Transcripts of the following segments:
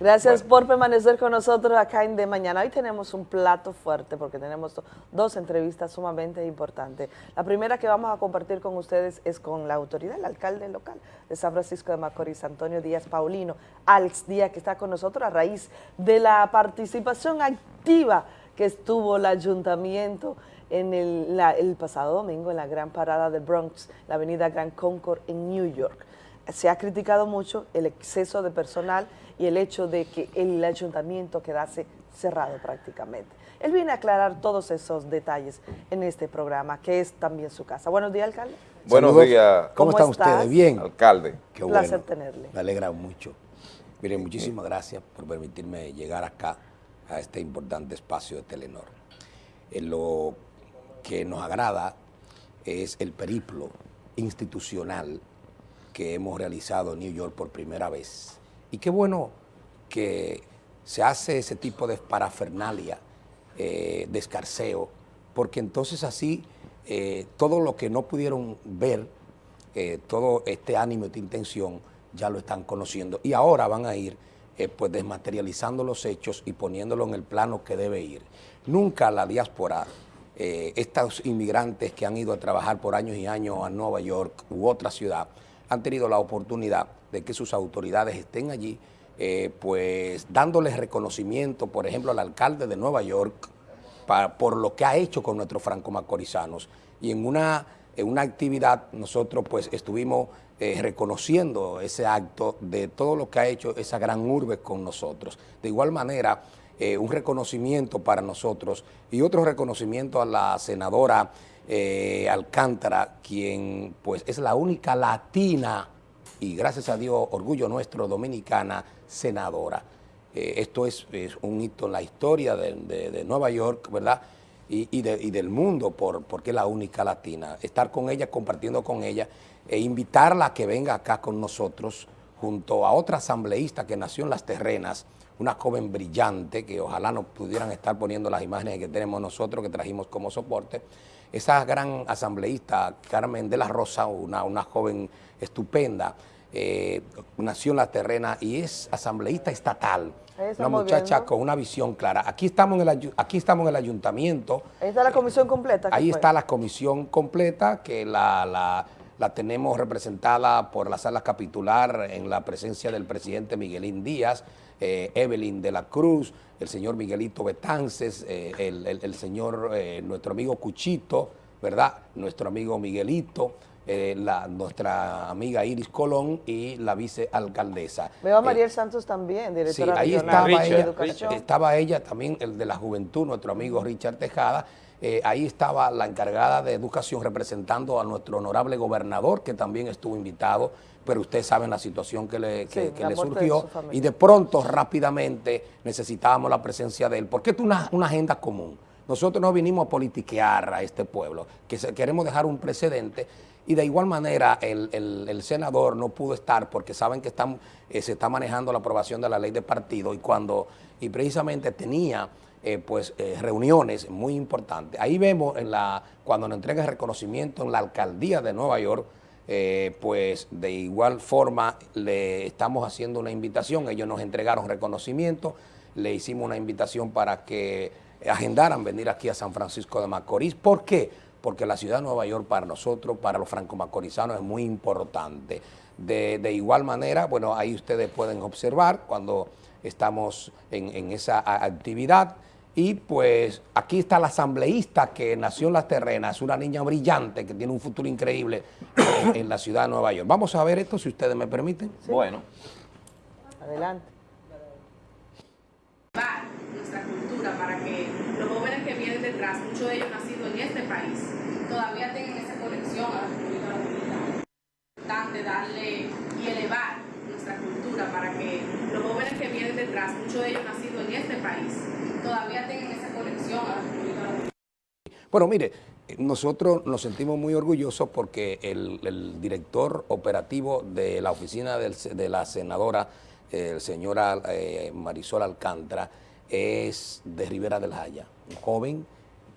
Gracias por permanecer con nosotros acá en De Mañana. Hoy tenemos un plato fuerte porque tenemos dos entrevistas sumamente importantes. La primera que vamos a compartir con ustedes es con la autoridad, el alcalde local de San Francisco de Macorís, Antonio Díaz Paulino, Alex Díaz, que está con nosotros a raíz de la participación activa que estuvo el ayuntamiento en el, el pasado domingo en la gran parada de Bronx, la avenida Grand Concord en New York. Se ha criticado mucho el exceso de personal y el hecho de que el ayuntamiento quedase cerrado prácticamente. Él viene a aclarar todos esos detalles en este programa, que es también su casa. Buenos días, alcalde. Buenos días. ¿Cómo, están ustedes? Bien. Alcalde. Qué Un placer tenerle. Me alegra mucho. Miren, muchísimas gracias por permitirme llegar acá a este importante espacio de Telenor. En lo que nos agrada es el periplo institucional que hemos realizado en New York por primera vez y qué bueno que se hace ese tipo de parafernalia, eh, de escarceo, porque entonces así eh, todo lo que no pudieron ver, eh, todo este ánimo, esta intención, ya lo están conociendo y ahora van a ir pues desmaterializando los hechos y poniéndolo en el plano que debe ir. Nunca la diáspora, estos inmigrantes que han ido a trabajar por años y años a Nueva York u otra ciudad, han tenido la oportunidad de que sus autoridades estén allí, eh, pues dándoles reconocimiento, por ejemplo, al alcalde de Nueva York, por lo que ha hecho con nuestros franco-macorizanos. Y en una, en una actividad nosotros pues estuvimos eh, reconociendo ese acto de todo lo que ha hecho esa gran urbe con nosotros. De igual manera, eh, un reconocimiento para nosotros y otro reconocimiento a la senadora Alcántara, quien pues es la única latina y gracias a Dios, orgullo nuestro, dominicana, senadora. Eh, esto es, un hito en la historia de, Nueva York, ¿verdad? Y, del mundo, por, porque es la única latina. Estar con ella, compartiendo con ella, e invitarla a que venga acá con nosotros, junto a otra asambleísta que nació en Las Terrenas, una joven brillante, que ojalá nos pudieran estar poniendo las imágenes que tenemos nosotros, que trajimos como soporte, esa gran asambleísta, Carmen de la Rosa, una, una joven estupenda, eh, nació en la terrena y es asambleísta estatal. Una muchacha con una visión clara. Aquí estamos en el, aquí estamos en el ayuntamiento. Ahí está la comisión completa. Ahí está la comisión completa que la, tenemos representada por la sala capitular en la presencia del presidente Miguelín Díaz, eh, Evelyn de la Cruz, el señor Miguelito Betances, eh, el, señor, nuestro amigo Cuchito, ¿verdad? Nuestro amigo Miguelito, eh, la, nuestra amiga Iris Colón y la vicealcaldesa. Veo a Mariel Santos también, directora sí, ahí estaba ella, estaba ella también, el de la juventud, nuestro amigo Richard Tejada, eh, ahí estaba la encargada de educación representando a nuestro honorable gobernador, que también estuvo invitado, pero ustedes saben la situación que le, le surgió, y de pronto, rápidamente, necesitábamos la presencia de él, porque es una, una agenda común. Nosotros no vinimos a politiquear a este pueblo, que queremos dejar un precedente y de igual manera el, senador no pudo estar porque saben que están, eh, se está manejando la aprobación de la ley de partido y cuando y precisamente tenía eh, pues eh, reuniones muy importantes. Ahí vemos en la cuando nos entrega el reconocimiento en la alcaldía de Nueva York, pues de igual forma le estamos haciendo una invitación, ellos nos entregaron reconocimiento, le hicimos una invitación para que agendaran venir aquí a San Francisco de Macorís. ¿Por qué? Porque la ciudad de Nueva York para nosotros, para los franco-macorizanos, es muy importante. De, igual manera, bueno, ahí ustedes pueden observar cuando estamos en, esa actividad. Y pues aquí está la asambleísta que nació en las terrenas, una niña brillante que tiene un futuro increíble en, la ciudad de Nueva York. Vamos a ver esto, si ustedes me permiten. Bueno. Adelante. muchos de ellos nacidos en este país, todavía tienen esa conexión a la República Dominicana. Es importante darle y elevar nuestra cultura para que los jóvenes que vienen detrás, muchos de ellos nacidos en este país, todavía tengan esa conexión a la República. Bueno, mire, nosotros nos sentimos muy orgullosos porque el, director operativo de la oficina de la senadora, el señora eh, Marisol Alcántara, es de Rivera del Jaya, un joven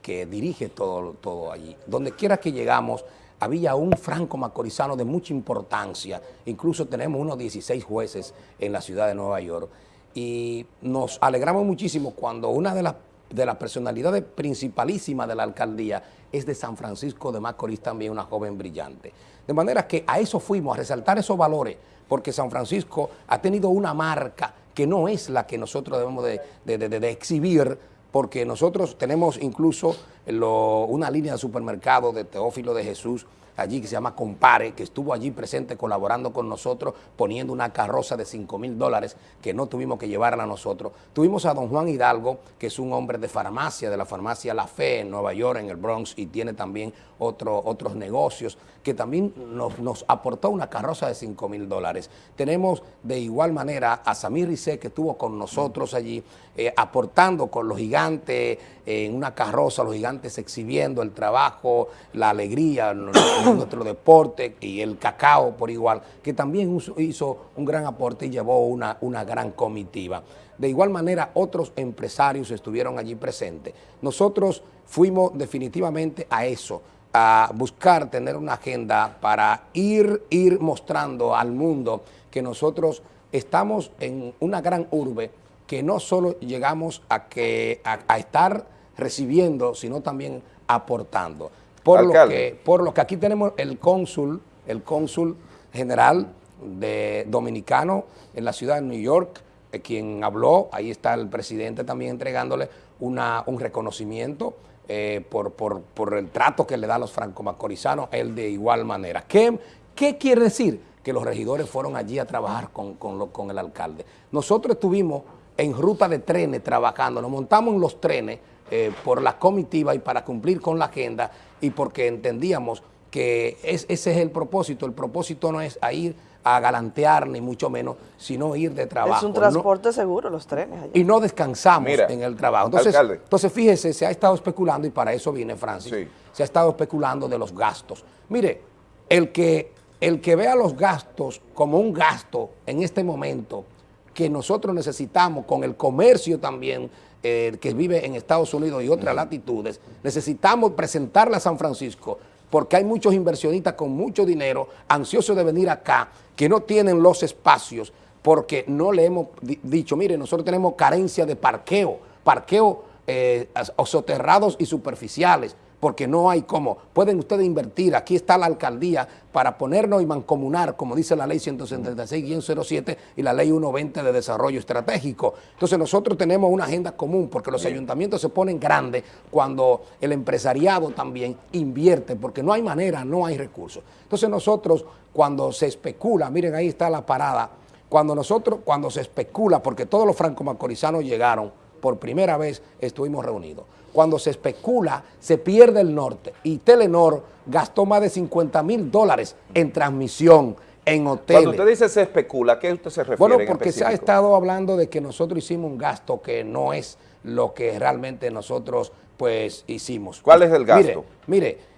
que dirige todo, todo allí. Donde quiera que llegamos, había un franco macorizano de mucha importancia, incluso tenemos unos 16 jueces en la ciudad de Nueva York, y nos alegramos muchísimo cuando una de las de personalidades principalísimas de la alcaldía es de San Francisco de Macorís también, una joven brillante. De manera que a eso fuimos, a resaltar esos valores, porque San Francisco ha tenido una marca que no es la que nosotros debemos de, exhibir, porque nosotros tenemos incluso una línea de supermercado de Teófilo de Jesús, allí que se llama Compare, que estuvo allí presente colaborando con nosotros, poniendo una carroza de 5 mil dólares que no tuvimos que llevarla a nosotros. Tuvimos a don Juan Hidalgo, que es un hombre de farmacia, de la farmacia La Fe en Nueva York, en el Bronx, y tiene también otros negocios, que también nos, aportó una carroza de 5 mil dólares. Tenemos de igual manera a Samir Rizé, que estuvo con nosotros allí, eh, aportando con los gigantes eh, en una carroza, los gigantes exhibiendo el trabajo, la alegría, nuestro deporte y el cacao por igual, que también hizo un gran aporte y llevó una, una gran comitiva. De igual manera, otros empresarios estuvieron allí presentes. Nosotros fuimos definitivamente a eso, a buscar tener una agenda para ir, ir mostrando al mundo que nosotros estamos en una gran urbe que no solo llegamos a, que, a, estar recibiendo, sino también aportando. Por lo, que, por lo que aquí tenemos el cónsul, el cónsul general de dominicano en la ciudad de New York, eh, quien habló, ahí está el presidente también entregándole una, un reconocimiento eh, por, el trato que le da a los franco-macorizanos, él de igual manera. ¿Qué, ¿Qué, quiere decir? Que los regidores fueron allí a trabajar con, con, el alcalde. Nosotros estuvimos en ruta de trenes trabajando, nos montamos en los trenes eh, por la comitiva y para cumplir con la agenda y porque entendíamos que ese es el propósito. El propósito no es ir a galantear, ni mucho menos, sino ir de trabajo. Es un transporte seguro, los trenes. Y no descansamos en el trabajo. Entonces, entonces, fíjese, se ha estado especulando, y para eso viene Francis, se ha estado especulando de los gastos. Mire, el que, el que vea los gastos como un gasto en este momento que nosotros necesitamos con el comercio también eh, que vive en Estados Unidos y otras latitudes, necesitamos presentarle a San Francisco porque hay muchos inversionistas con mucho dinero ansiosos de venir acá que no tienen los espacios porque no le hemos dicho, mire, nosotros tenemos carencia de parqueo, parqueo eh, soterrados y superficiales porque no hay cómo. Pueden ustedes invertir, aquí está la alcaldía para ponernos y mancomunar, como dice la ley 176-07 y la ley 120 de desarrollo estratégico. Entonces nosotros tenemos una agenda común porque los ayuntamientos se ponen grandes cuando el empresariado también invierte, porque no hay manera, no hay recursos. Entonces nosotros cuando se especula, miren ahí está la parada, cuando nosotros, cuando se especula, porque todos los franco-macorizanos llegaron, por primera vez estuvimos reunidos cuando se especula, se pierde el norte. Y Telenor gastó más de 50 mil dólares en transmisión, en hoteles. Cuando usted dice se especula, ¿a qué usted se refiere Bueno, porque se ha estado hablando de que nosotros hicimos un gasto que no es lo que realmente nosotros pues hicimos. ¿Cuál es el gasto? Mire, mire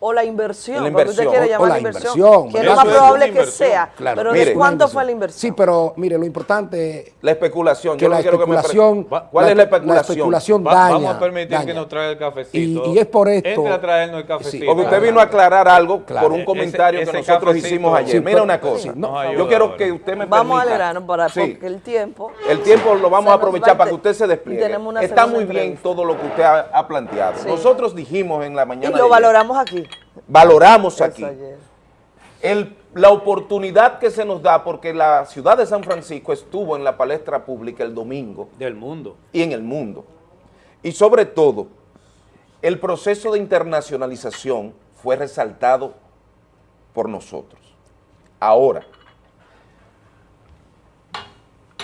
o la inversión, la inversión. usted quiere llamar la inversión, que es lo más probable que sea, pero ¿de cuánto fue la inversión? Sí, pero mire, lo importante La especulación. Que la especulación, ¿Cuál es la especulación? La especulación daña. Vamos a permitir que nos traiga el cafecito. Y, es por esto... Entre a traernos el cafecito. porque usted vino a aclarar algo por un comentario que nosotros hicimos ayer. Mira una cosa, yo quiero que usted me permita... Vamos a alegrarnos para, porque el tiempo... El tiempo lo vamos a aprovechar para que usted se despliegue. Está muy bien todo lo que usted ha planteado. Nosotros dijimos en la mañana... Y lo valoramos aquí valoramos aquí. la oportunidad que se nos da, porque la ciudad de San Francisco estuvo en la palestra pública el domingo. Del mundo. Y en el mundo. Y sobre todo, el proceso de internacionalización fue resaltado por nosotros. Ahora,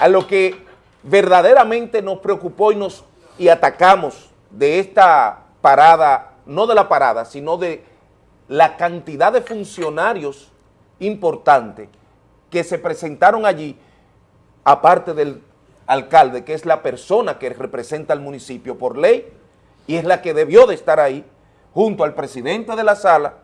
a lo que verdaderamente nos preocupó y, nos, y atacamos de esta parada, no de la parada, sino de la cantidad de funcionarios importantes que se presentaron allí, aparte del alcalde, que es la persona que representa al municipio por ley, y es la que debió de estar ahí, junto al presidente de la sala,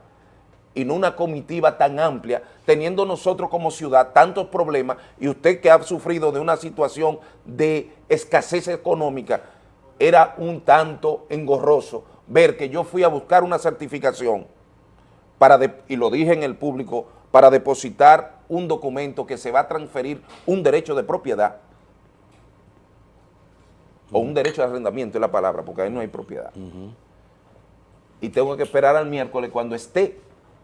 y no una comitiva tan amplia, teniendo nosotros como ciudad tantos problemas, y usted que ha sufrido de una situación de escasez económica, era un tanto engorroso ver que yo fui a buscar una certificación para y lo dije en el público, para depositar un documento que se va a transferir un derecho de propiedad o un derecho de arrendamiento es la palabra, porque ahí no hay propiedad. Y tengo que esperar al miércoles cuando esté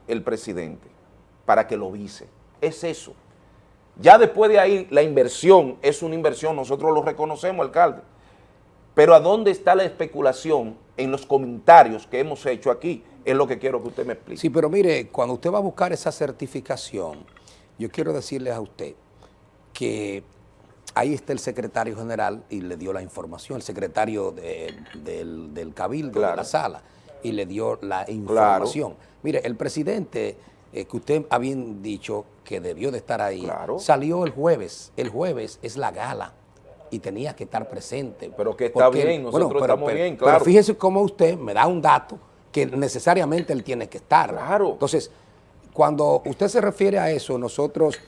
el presidente para que lo vise. Es eso. Ya después de ahí, la inversión es una inversión, nosotros lo reconocemos, alcalde. Pero ¿a dónde está la especulación en los comentarios que hemos hecho aquí? Es lo que quiero que usted me explique. Sí, pero mire, cuando usted va a buscar esa certificación, yo quiero decirle a usted que ahí está el secretario general y le dio la información, el secretario del, cabildo, de la sala, y le dio la información. Mire, el presidente eh, que usted había dicho que debió de estar ahí, salió el jueves. El jueves es la gala y tenía que estar presente. Pero que está bien, nosotros estamos bien, claro. Pero fíjese cómo usted me da un dato que necesariamente él tiene que estar. Claro. Entonces, cuando usted se refiere a eso, nosotros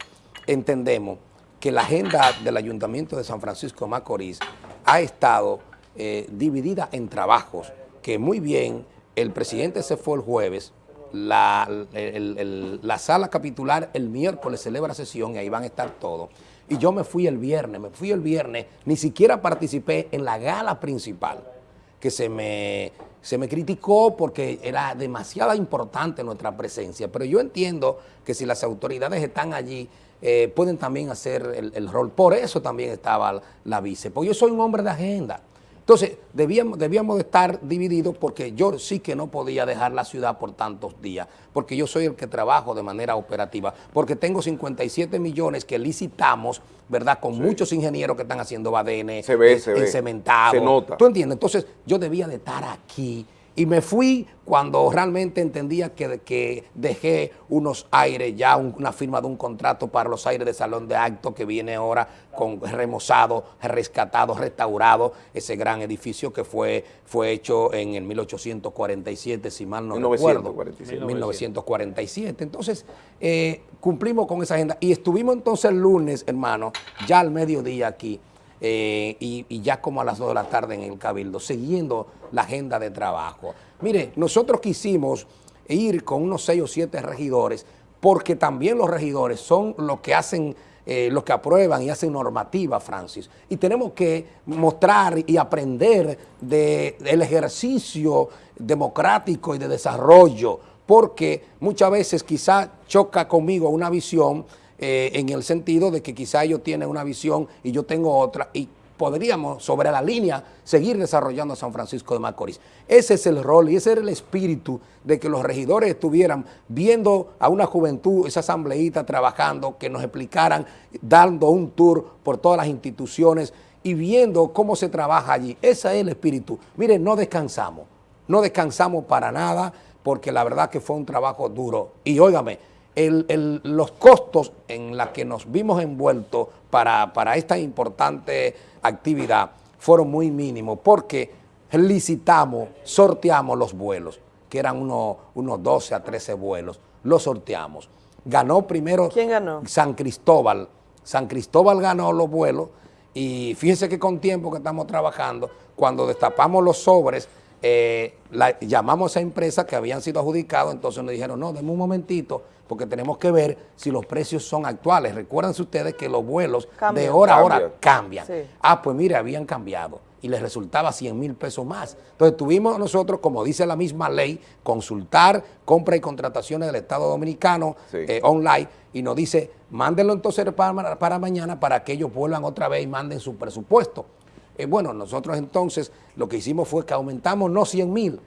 entendemos que la agenda del Ayuntamiento de San Francisco de Macorís ha estado eh, dividida en trabajos, que muy bien, el presidente se fue el jueves, la, la sala capitular el miércoles celebra sesión y ahí van a estar todos. Y yo me fui el viernes, me fui el viernes, ni siquiera participé en la gala principal, que se me, se me criticó porque era demasiado importante nuestra presencia. Pero yo entiendo que si las autoridades están allí, eh, pueden también hacer el, rol. Por eso también estaba la, la vice, porque yo soy un hombre de agenda. Entonces, debíamos, debíamos de estar divididos porque yo sí que no podía dejar la ciudad por tantos días, porque yo soy el que trabajo de manera operativa, porque tengo 57 millones que licitamos, ¿verdad? Con muchos ingenieros que están haciendo badene, se ve, se cementado. Se nota. ¿Tú entiendes? Entonces, yo debía de estar aquí y me fui cuando realmente entendía que, que dejé unos aires, ya una firma de un contrato para los aires de salón de acto que viene ahora con remozado, rescatado, restaurado, ese gran edificio que fue, fue hecho en el 1847, si mal no 1947. recuerdo. 1947. Entonces, eh, cumplimos con esa agenda y estuvimos entonces el lunes, hermano, ya al mediodía aquí, eh, y, ya como a las 2 de la tarde en el Cabildo, siguiendo la agenda de trabajo. Mire, nosotros quisimos ir con unos 6 o 7 regidores, porque también los regidores son los que hacen, eh, los que aprueban y hacen normativa, Francis. Y tenemos que mostrar y aprender del ejercicio democrático y de desarrollo, porque muchas veces quizá choca conmigo una visión eh, en el sentido de que quizá ellos tienen una visión y yo tengo otra y podríamos sobre la línea seguir desarrollando San Francisco de Macorís. Ese es el rol y ese era el espíritu de que los regidores estuvieran viendo a una juventud, esa asambleíta trabajando, que nos explicaran, dando un tour por todas las instituciones y viendo cómo se trabaja allí. Ese es el espíritu. Miren, no descansamos, no descansamos para nada porque la verdad que fue un trabajo duro. Y óigame, los costos en la que nos vimos envueltos para, esta importante actividad fueron muy mínimos porque licitamos, sorteamos los vuelos, que eran unos, unos 12 a 13 vuelos, los sorteamos. Ganó primero ¿Quién ganó? San Cristóbal. San Cristóbal ganó los vuelos y fíjense que con tiempo que estamos trabajando, cuando destapamos los sobres, eh, llamamos a esa empresa que habían sido adjudicados, entonces nos dijeron, no, denme un momentito, porque tenemos que ver si los precios son actuales. Recuérdense ustedes que los vuelos de hora a hora cambian. Ah, pues mire, habían cambiado y les resultaba 100 mil pesos más. Entonces tuvimos nosotros, como dice la misma ley, consultar compra y contrataciones del Estado Dominicano eh, online y nos dice, mándenlo entonces para, para mañana para que ellos vuelvan otra vez y manden su presupuesto. Eh, bueno, nosotros entonces lo que hicimos fue que aumentamos no 100 mil,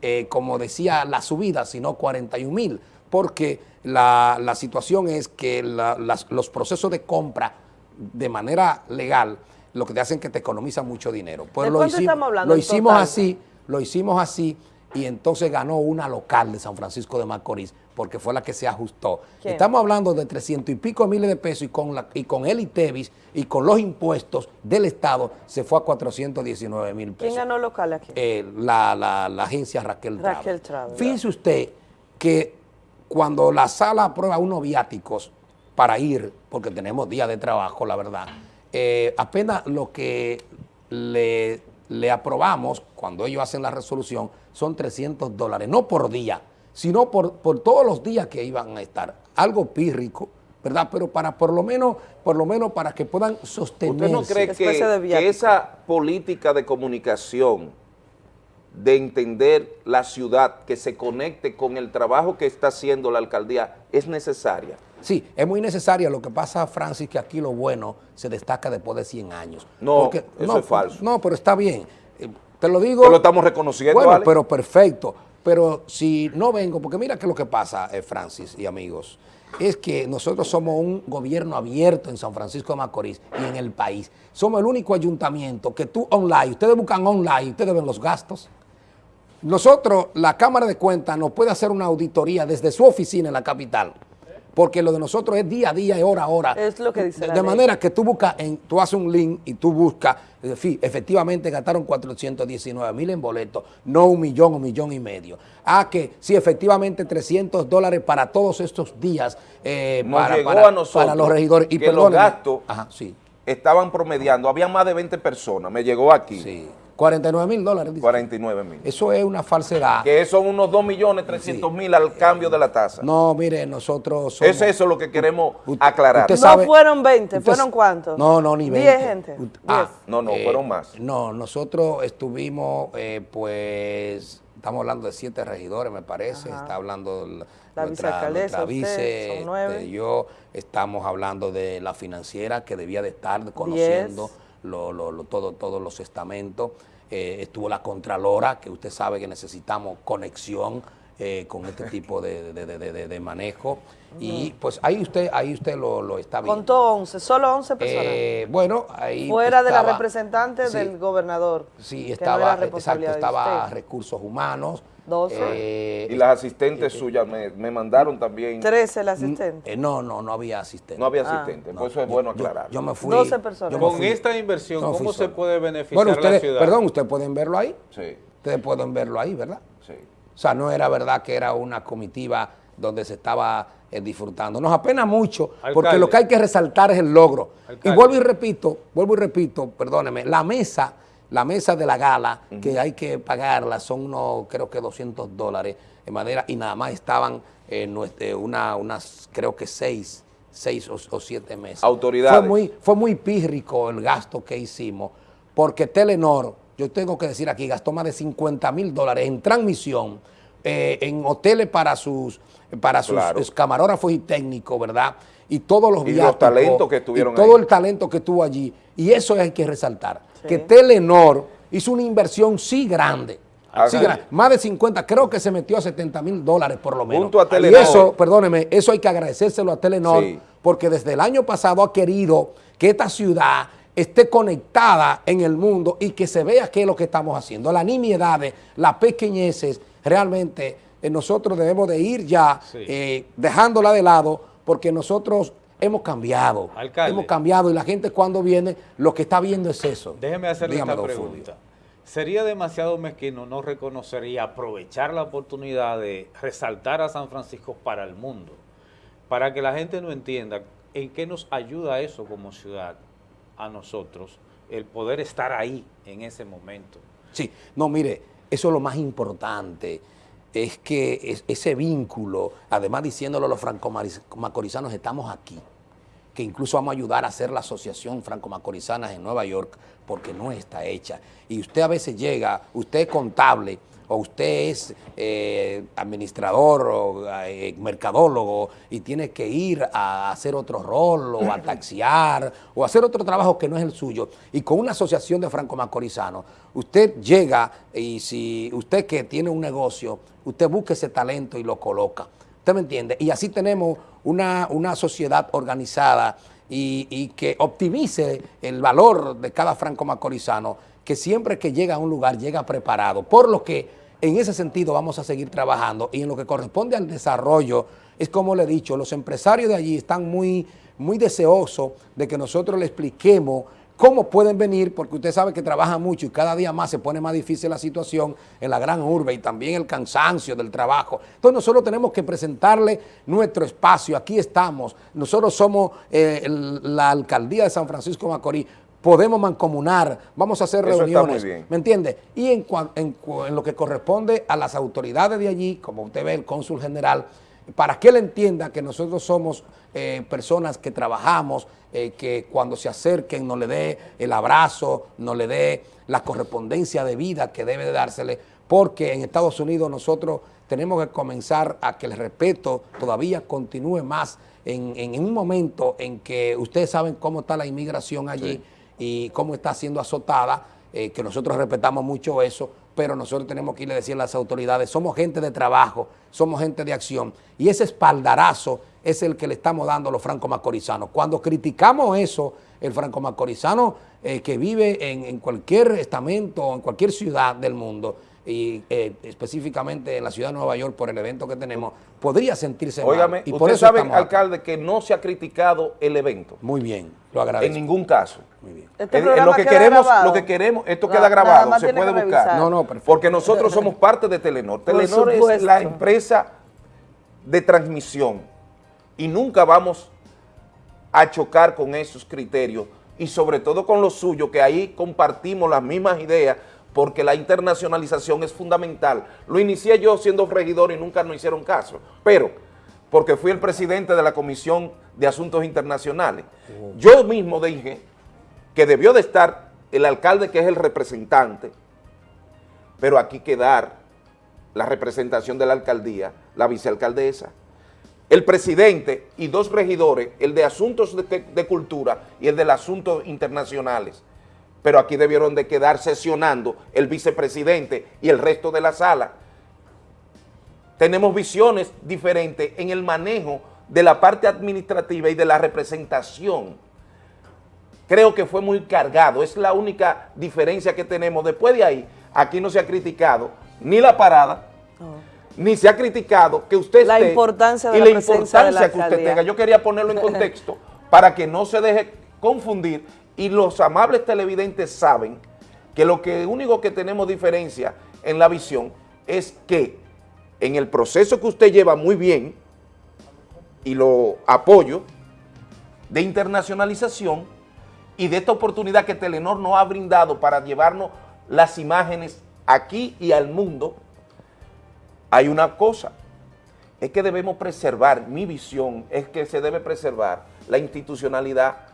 eh, como decía la subida, sino 41 mil, porque la, situación es que los procesos de compra de manera legal lo que te hacen que te economiza mucho dinero. Pues lo, hicimos, lo hicimos así, lo hicimos así y entonces ganó una local de San Francisco de Macorís porque fue la que se ajustó. Estamos hablando de 300 y pico miles de pesos y con, la, y con el ITEVIS y con los impuestos del Estado se fue a 419 mil pesos. ¿Quién ganó local aquí? Eh, la, la, agencia Raquel, Raquel Fíjense usted que cuando la sala aprueba unos viáticos para ir, porque tenemos días de trabajo, la verdad, eh, apenas lo que le, le aprobamos cuando ellos hacen la resolución son 300 dólares, no por día, sino por, por todos los días que iban a estar. Algo pírrico, ¿verdad? Pero para por lo menos, por lo menos para que puedan sostenerse. ¿Usted no cree que, que esa política de comunicación de entender la ciudad, que se conecte con el trabajo que está haciendo la alcaldía, es necesaria? Sí, es muy necesaria. Lo que pasa, Francis, que aquí lo bueno se destaca después de 100 años. No, eso es falso. No, pero está bien. Eh, te lo digo. Pero lo estamos reconociendo, Bueno, pero perfecto. Pero si no vengo, porque mira qué es lo que pasa, eh, Francis y amigos, es que nosotros somos un gobierno abierto en San Francisco de Macorís y en el país. Somos el único ayuntamiento que tú online, ustedes buscan online, ustedes ven los gastos. Nosotros, la Cámara de Cuentas nos puede hacer una auditoría desde su oficina en la capital porque lo de nosotros es día a día, y hora a hora. Es lo que dice De, manera que tú buscas, en, tú haces un link y tú buscas, efectivamente gastaron 419 mil en boletos, no un millón o millón y medio. Ah, que sí, efectivamente 300 dólares para todos estos días eh, para, para, los regidores. Y que los gastos estaban promediando, había más de 20 personas, me llegó aquí. Sí 49 mil dólares. 49 mil. Eso es una falsedad. Que son unos 2 millones 300 mil al cambio de la tasa. No, mire, nosotros somos, Es eso lo que queremos aclarar. no fueron 20, ¿fueron cuántos? No, no, ni 20. 10 gente. Ah, no, no, eh, fueron más. No, nosotros estuvimos, eh, pues, estamos hablando de siete regidores, me parece. Está hablando la nuestra, nuestra vice, este, yo, estamos hablando de la financiera que debía de estar conociendo lo, todo, todos los estamentos. Eh, estuvo la Contralora, que usted sabe que necesitamos conexión eh, con este tipo de, manejo. Y pues ahí usted ahí usted lo, está viendo. Contó 11, solo 11 personas. Eh, bueno, ahí Fuera de la representante del gobernador. Sí, estaba, exacto, estaba recursos humanos, 12. Eh, y las asistentes suyas me, mandaron también. 13 el asistente. Eh, no, no, no había asistente. No había ah. asistente, por eso es bueno aclarar. Yo, me fui. 12 personas. Con esta inversión, ¿cómo se puede beneficiar bueno, la ciudad? Perdón, ustedes pueden verlo ahí. Sí. Ustedes pueden verlo ahí, ¿verdad? Sí. O sea, no era verdad que era una comitiva donde se estaba eh, disfrutando. Nos apena mucho porque lo que hay que resaltar es el logro. Y vuelvo y repito, vuelvo y repito, perdóneme, la mesa la mesa de la gala, que hay que pagarla, son unos, creo que 200 dólares de madera, y nada más estaban en eh, una, unas, creo que seis, seis o, siete meses. Autoridades. Fue muy, fue muy pírrico el gasto que hicimos, porque Telenor, yo tengo que decir aquí, gastó más de 50 mil dólares en transmisión, eh, en hoteles para sus, para sus camarógrafos y técnicos, ¿verdad? Y todos los y los talentos que estuvieron todo el talento que estuvo allí. Y eso hay que resaltar que Telenor hizo una inversión sí grande. Ah, más de 50, creo que se metió a 70 mil dólares por lo menos. Junto a Telenor. Y eso, perdóneme, eso hay que agradecérselo a Telenor, porque desde el año pasado ha querido que esta ciudad esté conectada en el mundo y que se vea qué es lo que estamos haciendo. La nimiedades, las pequeñeces, realmente eh, nosotros debemos de ir ya eh, dejándola de lado porque nosotros hemos cambiado. Hemos cambiado y la gente cuando viene lo que está viendo es eso. Déjeme hacerle una pregunta. ¿Sería demasiado mezquino no reconocer y aprovechar la oportunidad de resaltar a San Francisco para el mundo? Para que la gente no entienda en qué nos ayuda eso como ciudad a nosotros, el poder estar ahí en ese momento. Sí, no, mire, eso es lo más importante es que ese vínculo, además diciéndolo a los franco-macorizanos, estamos aquí, que incluso vamos a ayudar a hacer la asociación franco-macorizanas en Nueva York, porque no está hecha. Y usted a veces llega, usted es contable, o usted es eh, administrador o eh, mercadólogo y tiene que ir a hacer otro rol o a taxiar o hacer otro trabajo que no es el suyo y con una asociación de franco-macorizanos, usted llega y si usted que tiene un negocio, usted busca ese talento y lo coloca. ¿Usted me entiende? Y así tenemos una, una sociedad organizada y, y, que optimice el valor de cada franco-macorizano que siempre que llega a un lugar llega preparado, por lo que en ese sentido vamos a seguir trabajando. Y en lo que corresponde al desarrollo, es como le he dicho, los empresarios de allí están muy, muy deseosos de que nosotros le expliquemos cómo pueden venir, porque usted sabe que trabaja mucho y cada día más se pone más difícil la situación en la gran urbe y también el cansancio del trabajo. Entonces nosotros tenemos que presentarle nuestro espacio, aquí estamos, nosotros somos eh, la alcaldía de San Francisco Macorís, podemos mancomunar, vamos a hacer Eso está muy reuniones, bien. ¿me entiende? Y en, en en lo que corresponde a las autoridades de allí, como usted ve, el cónsul general, para que él entienda que nosotros somos eh, personas que trabajamos, eh, que cuando se acerquen no le dé el abrazo, no le dé la correspondencia de vida que debe de dársele, porque en Estados Unidos nosotros tenemos que comenzar a que el respeto todavía continúe más en, en un momento en que ustedes saben cómo está la inmigración allí y cómo está siendo azotada, eh, que nosotros respetamos mucho eso, pero nosotros tenemos que irle a decir a las autoridades, somos gente de trabajo, somos gente de acción, y ese espaldarazo es el que le estamos dando a los franco-macorizanos. Cuando criticamos eso, el franco-macorizano eh, que vive en, en cualquier estamento en cualquier ciudad del mundo, y eh, específicamente en la ciudad de Nueva York por el evento que tenemos, podría sentirse mal. Óigame, Y por usted eso sabe, alcalde, que no se ha criticado el evento. Muy bien, lo En agradezco. ningún caso. Muy bien. Este En- en programa lo que queda queremos, grabado. lo que queremos, esto queda grabado, se puede buscar. No, no, perfecto. Porque nosotros somos parte de Telenor. Por Telenor es la empresa de transmisión y nunca vamos a chocar con esos criterios y sobre todo con los suyos, que ahí compartimos las mismas ideas porque la internacionalización es fundamental. Lo inicié yo siendo regidor y nunca nos hicieron caso, pero porque fui el presidente de la Comisión de Asuntos Internacionales. Yo mismo dije que debió de estar el alcalde que es el representante, pero aquí quedar la representación de la alcaldía, la vicealcaldesa, el presidente y dos regidores, el de asuntos de, de cultura y el de asuntos internacionales, pero aquí debieron de quedar sesionando el vicepresidente y el resto de la sala. Tenemos visiones diferentes en el manejo de la parte administrativa y de la representación creo que fue muy cargado, es la única diferencia que tenemos. Después de ahí, aquí no se ha criticado ni la parada, ni se ha criticado que usted La esté importancia de y la la presencia de la importancia que usted tenga. Yo quería ponerlo en contexto para que no se deje confundir y los amables televidentes saben que lo que único que tenemos diferencia en la visión es que en el proceso que usted lleva muy bien y lo apoyo de internacionalización y de esta oportunidad que Telenor nos ha brindado para llevarnos las imágenes aquí y al mundo, hay una cosa, es que debemos preservar, mi visión es que se debe preservar la institucionalidad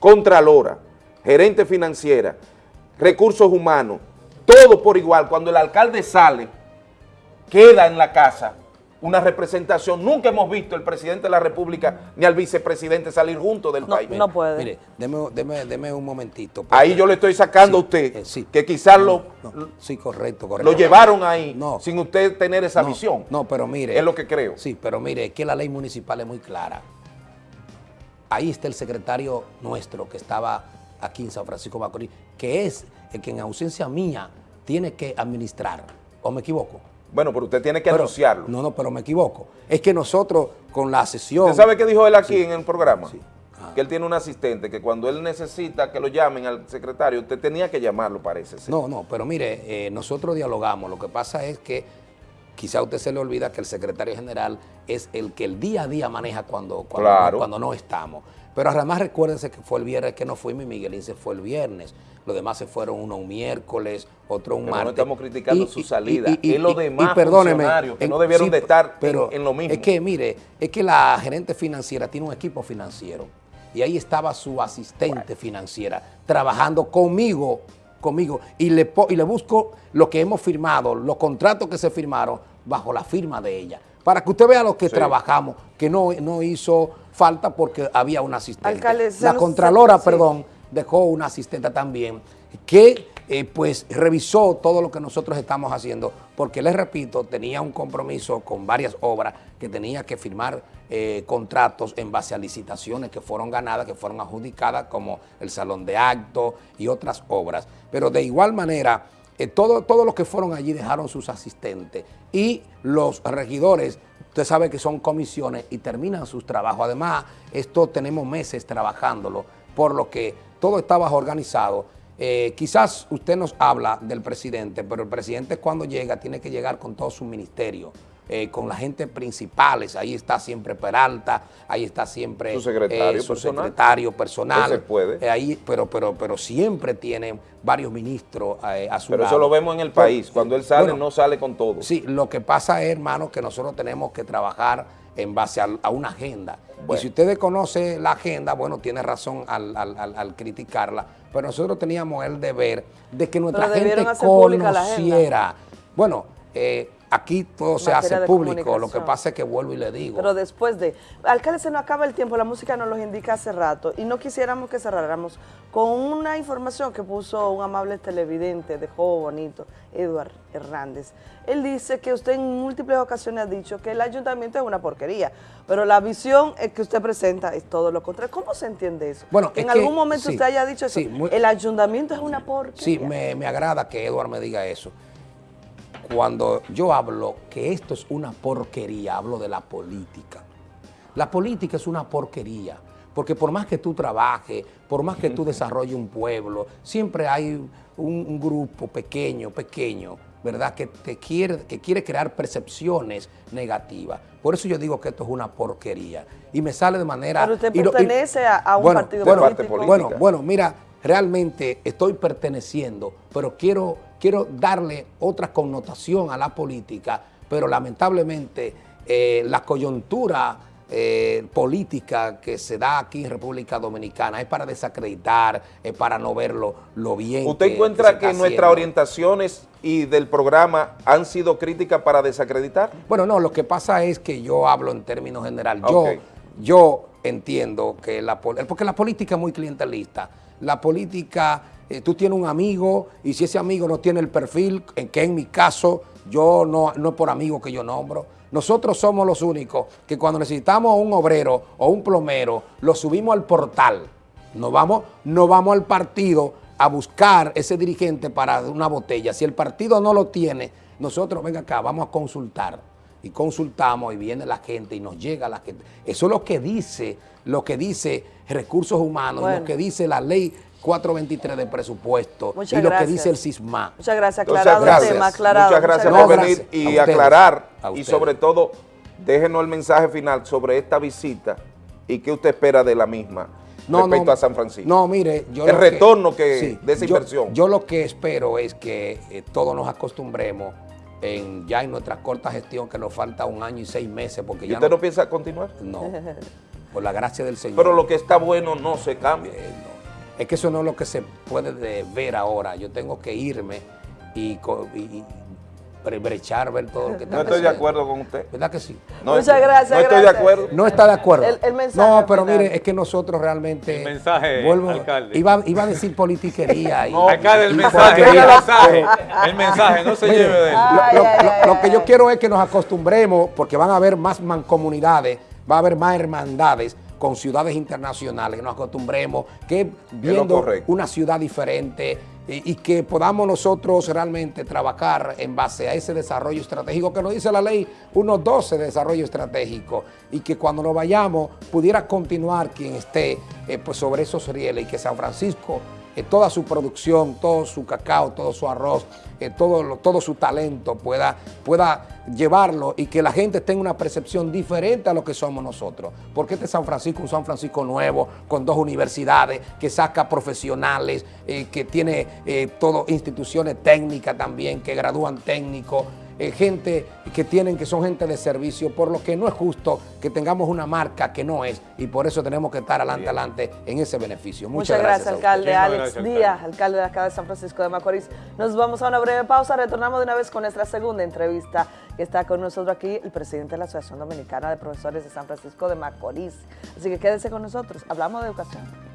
contralora, gerente financiera, recursos humanos, todo por igual. Cuando el alcalde sale, queda en la casa una representación. Nunca hemos visto el presidente de la República ni al vicepresidente salir juntos del No, país. no puede. Mire, deme, deme- deme un momentito. Ahí yo le estoy sacando a usted eh, sí. que quizás lo, No, sí, correcto, correcto. lo llevaron ahí No. sin usted tener esa No, visión. No, pero mire. Es lo que creo. Sí, pero mire, es que la ley municipal es muy clara. Ahí está el secretario nuestro que estaba aquí en San Francisco Macorís, que es el que en ausencia mía tiene que administrar. ¿O me equivoco? Bueno, pero usted tiene que Pero- anunciarlo. No, no, pero me equivoco. Es que nosotros con la sesión... ¿Usted sabe qué dijo él aquí en el programa? Sí. Ah. Que él tiene un asistente que cuando él necesita que lo llamen al secretario, usted tenía que llamarlo, parece. No, no, pero mire, eh, nosotros dialogamos. Lo que pasa es que quizá a usted se le olvida que el secretario general es el que el día a día maneja cuando, cuando, Claro. no, cuando no estamos. Pero además recuérdense que fue el viernes que no fuimos y Miguelín se fue el viernes. Los demás se fueron uno un miércoles, otro un Pero no martes. estamos criticando su salida. Y, Es los demás perdóneme, funcionarios que no debieron de estar en- en lo mismo. Es que mire, es que la gerente financiera tiene un equipo financiero y ahí estaba su asistente financiera trabajando conmigo, conmigo y le, y le busco lo que hemos firmado, los contratos que se firmaron bajo la firma de ella. Para que usted vea lo que Sí. trabajamos, que no, no hizo falta porque había un asistente. Alcalde, la Contralora, sí. perdón, dejó una asistente también que eh, pues revisó todo lo que nosotros estamos haciendo, porque les repito, tenía un compromiso con varias obras que tenía que firmar eh, contratos en base a licitaciones que fueron ganadas, que fueron adjudicadas, como el Salón de Actos y otras obras. Pero de igual manera, eh, todo- todos los que fueron allí dejaron sus asistentes y los regidores, usted sabe que son comisiones y terminan sus trabajos. Además, esto tenemos meses trabajándolo, por lo que todo está bajo organizado. Eh, quizás usted nos habla del presidente, pero el presidente cuando llega tiene que llegar con todo su ministerio, eh, con la gente principales. Ahí está siempre Peralta, ahí está siempre Su secretario eh, su personal. secretario personal. Ese puede. Eh, ahí, pero, pero, pero siempre tienen varios ministros eh, a su Pero lado. eso lo vemos en el Pero, país. Cuando él sale, bueno, no sale con todo. Sí, lo que pasa es, hermano, que nosotros tenemos que trabajar en base a, a una agenda. Bueno. Y si ustedes conocen la agenda, bueno, tiene razón al, al- al- al criticarla, pero nosotros teníamos el deber de que nuestra gente conociera. Bueno, eh, aquí todo se hace público, lo que pasa es que vuelvo y le digo. Pero después de... Alcalde, se nos acaba el tiempo, la música nos lo indica hace rato y no quisiéramos que cerráramos con una información que puso un amable televidente de Juego Bonito, Eduard Hernández. Él dice que usted en múltiples ocasiones ha dicho que el ayuntamiento es una porquería, pero la visión que usted presenta es todo lo contrario. ¿Cómo se entiende eso? Bueno, es en que- algún momento sí, usted haya dicho eso, sí, muy- el ayuntamiento es una porquería. Sí, me, me agrada que Eduard me diga eso. Cuando yo hablo que esto es una porquería, hablo de la política. La política es una porquería, porque por más que tú trabajes, por más que tú desarrolles un pueblo, siempre hay un, un grupo pequeño, pequeño, ¿verdad? Que, te quiere, que quiere crear percepciones negativas. Por eso yo digo que esto es una porquería. Y me sale de manera... Pero usted y lo- y- pertenece a- a un Bueno, partido bueno, político. Bueno, bueno, mira, realmente estoy perteneciendo, pero quiero, quiero darle otra connotación a la política, pero lamentablemente eh, la coyuntura eh, política que se da aquí en República Dominicana es para desacreditar, es para no ver lo, bien ¿Usted que- encuentra que, nuestras orientaciones y del programa han sido críticas para desacreditar? Bueno, no, lo que pasa es que yo hablo en términos general. Yo, yo entiendo que la pol- porque la política es muy clientelista. La política, eh, tú tienes un amigo y si ese amigo no tiene el perfil, en que en mi caso yo no, no es por amigo que yo nombro. Nosotros somos los únicos que cuando necesitamos un obrero o un plomero, lo subimos al portal. No vamos, no vamos al partido a buscar ese dirigente para una botella. Si el partido no lo tiene, nosotros, venga acá, vamos a consultar. Y consultamos y viene la gente y nos llega la gente. Eso es lo que dice, lo que dice recursos humanos, Bueno. lo que dice la ley 423 de presupuesto Muchas y lo que dice el CISMA. Muchas gracias, Entonces, aclarado gracias. el tema, aclarado. Muchas gracias No, por gracias. venir y A ustedes. aclarar. A Y sobre todo, déjenos el mensaje final sobre esta visita y qué usted espera de la misma respecto a San Francisco. No, mire, yo El retorno que- de esa yo- inversión. Yo lo que espero es que eh, todos nos acostumbremos en, ya en nuestra corta gestión, que nos falta un año y seis meses, porque ¿Y ya usted no, no piensa continuar? no, por la gracia del Señor. Pero lo que está bueno no se cambia. Eh, no. Es que eso no es lo que se puede de- ver ahora. Yo tengo que irme y, y- y bre- brechar, ver todo lo que No tengo que estoy de acuerdo con usted. ¿Verdad que sí? No, Muchas estoy- gracias, No estoy de acuerdo. No está de acuerdo. El- el mensaje no, pero final. mire, es que nosotros realmente... El mensaje, vuelvo- alcalde. Iba, iba a decir politiquería. y, Alcalde, el y mensaje, el mensaje, el mensaje, no se Mire, lleve de él. lo- Ay, lo, ay, lo- ay, lo que yo quiero es que nos acostumbremos, porque van a haber más mancomunidades, va a haber más hermandades con ciudades internacionales, que nos acostumbremos, que viendo una ciudad diferente y, y que podamos nosotros realmente trabajar en base a ese desarrollo estratégico que nos dice la ley 1.12 de desarrollo estratégico y que cuando nos vayamos pudiera continuar quien esté eh, pues sobre esos rieles y que San Francisco eh, toda su producción, todo su cacao, todo su arroz, eh, todo, todo su talento pueda, pueda llevarlo y que la gente tenga una percepción diferente a lo que somos nosotros. Porque este San Francisco, un San Francisco nuevo, con dos universidades, que saca profesionales, eh, que tiene eh, todo, instituciones técnicas también, que gradúan técnicos, eh, gente que tienen que son gente de servicio, por lo que no es justo que tengamos una marca que no es y por eso tenemos que estar adelante, adelante en ese beneficio. Muchas, Muchas, gracias, alcalde Alex gracias, Díaz, alcalde. alcalde de acá de San Francisco de Macorís. Nos vamos a una breve pausa, retornamos de una vez con nuestra segunda entrevista que está con nosotros aquí el presidente de la Asociación Dominicana de Profesores de San Francisco de Macorís. Así que quédese con nosotros, hablamos de educación.